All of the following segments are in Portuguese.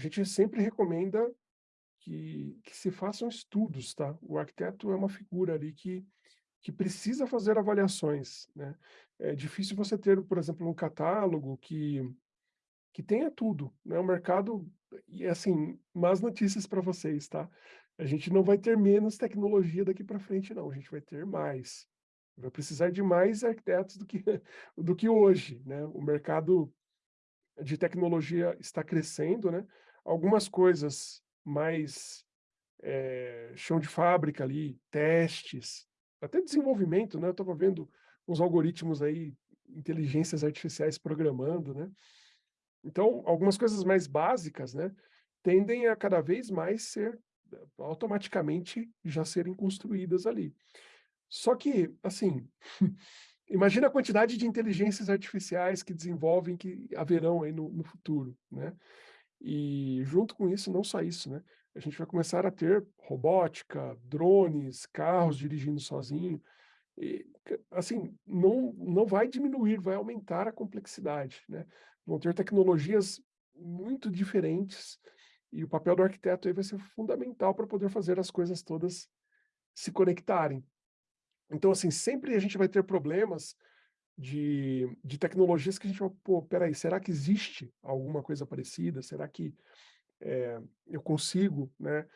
gente sempre recomenda que que se façam estudos, tá. O arquiteto é uma figura ali que que precisa fazer avaliações, né. É difícil você ter, por exemplo, um catálogo que que tenha tudo, né, o mercado e assim, más notícias para vocês, tá. A gente não vai ter menos tecnologia daqui para frente não, a gente vai ter mais. Vai precisar de mais arquitetos do que do que hoje, né. O mercado de tecnologia está crescendo, né, algumas coisas mais, eh, chão de fábrica ali, testes, até desenvolvimento, né, eu estava vendo uns algoritmos aí, inteligências artificiais programando, né. Então, algumas coisas mais básicas, né, tendem a cada vez mais ser automaticamente já serem construídas ali. Só que, assim, imagina a quantidade de inteligências artificiais que desenvolvem, que haverão aí no no futuro, né. E junto com isso, não só isso, né, a gente vai começar a ter robótica, drones, carros dirigindo sozinho, e assim, não não vai diminuir, vai aumentar a complexidade, né. Vão ter tecnologias muito diferentes, e o papel do arquiteto aí vai ser fundamental para poder fazer as coisas todas se conectarem. Então assim, sempre a gente vai ter problemas de de tecnologias que a gente vai: "Pô, espera aí, será que existe alguma coisa parecida? Será que, eh, eu consigo, né,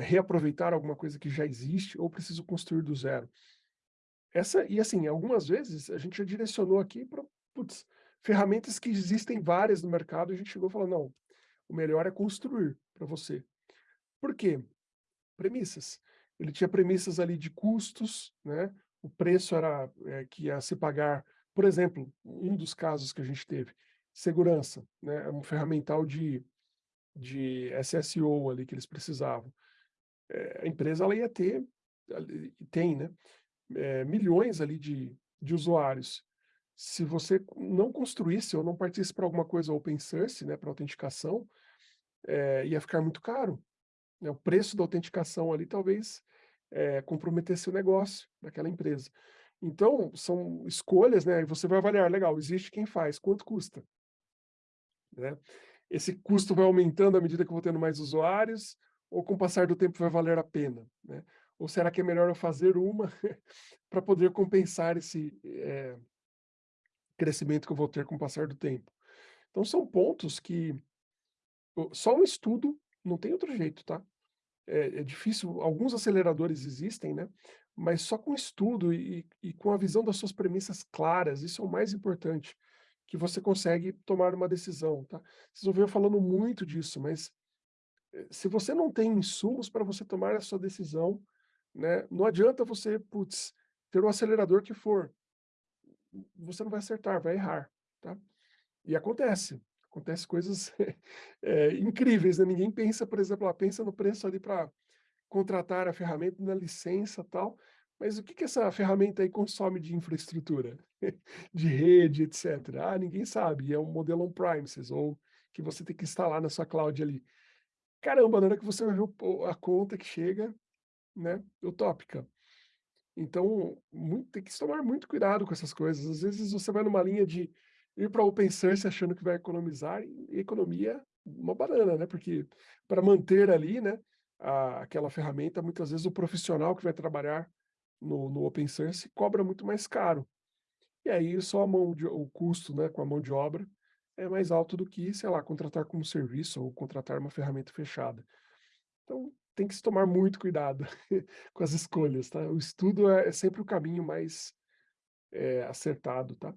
reaproveitar alguma coisa que já existe ou preciso construir do zero?". Essa e assim, algumas vezes a gente já direcionou aqui putz, ferramentas que existem várias no mercado, a gente chegou e falou: "Não, o melhor é construir para você". Por quê? Premissas. Ele tinha premissas ali de custos, né, o preço era, eh, que ia se pagar por exemplo, um dos casos que a gente teve, segurança, né, um ferramental de de SSO ali que eles precisavam. Eh, a empresa ela ia ter, tem, né, eh, milhões ali de de usuários. Se você não construísse ou não partisse para alguma coisa open source, né, para autenticação, eh, ia ficar muito caro, né, o preço da autenticação ali talvez, eh, comprometesse o negócio daquela empresa. Então, são escolhas, né, e você vai avaliar, legal, existe quem faz, quanto custa? Né. Esse custo vai aumentando à medida que eu vou tendo mais usuários, ou com o passar do tempo vai valer a pena, né? Ou será que é melhor eu fazer uma para poder compensar esse, eh, crescimento que eu vou ter com o passar do tempo? Então são pontos que só um estudo, não tem outro jeito, tá. É é difícil, alguns aceleradores existem, né, mas só com estudo e e com a visão das suas premissas claras, isso é o mais importante, que você consegue tomar uma decisão, tá. Vocês eu falando muito disso, mas, eh, se você não tem insumos para você tomar a sua decisão, né, não adianta você, putz, ter o acelerador que for, você não vai acertar, vai errar, tá. E acontece, acontece coisas, eh, incríveis, né, ninguém pensa, por exemplo, ah, pensa no preço ali para contratar a ferramenta, na licença, tal, mas o que que essa ferramenta aí consome de infraestrutura? De rede, etcétera. Ah, ninguém sabe, é um modelo on-premises ou que você tem que instalar na sua cloud ali. Caramba, na hora que você vai ver o o a conta que chega, né, utópica. Então, mui tem que tomar muito cuidado com essas coisas, às vezes você vai numa linha de ir para open source achando que vai economizar, e economia uma banana, né, porque para manter ali, né, a aquela ferramenta, muitas vezes o profissional que vai trabalhar no no open source cobra muito mais caro. E aí só a mão de o custo, né, com a mão de obra é mais alto do que, sei lá, contratar como serviço ou contratar uma ferramenta fechada. Então, tem que se tomar muito cuidado com as escolhas, tá. O estudo é é sempre o caminho mais, eh, acertado, tá.